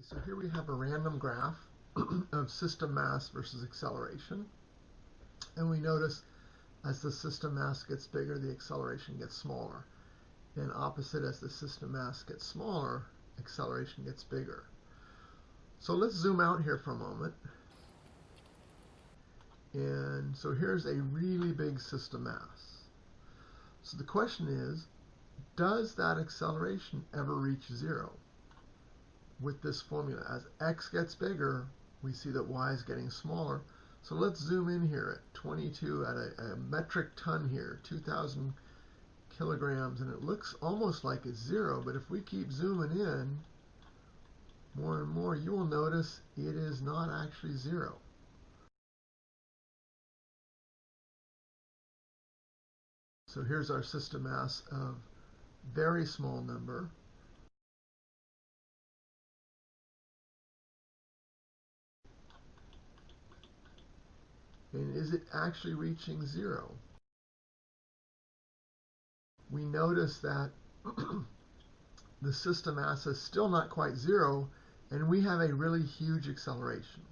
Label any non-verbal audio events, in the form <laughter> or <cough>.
So here we have a random graph <clears throat> of system mass versus acceleration. And we notice as the system mass gets bigger, the acceleration gets smaller. And opposite, as the system mass gets smaller, acceleration gets bigger. So let's zoom out here for a moment. And so here's a really big system mass. So the question is, does that acceleration ever reach zero? With this formula. As x gets bigger, we see that y is getting smaller. So let's zoom in here at 22 at a, a metric ton here, 2,000 kilograms, and it looks almost like it's zero, but if we keep zooming in more and more, you will notice it is not actually zero. So here's our system mass of very small number, And is it actually reaching zero? We notice that <clears throat> the system mass is still not quite zero, and we have a really huge acceleration.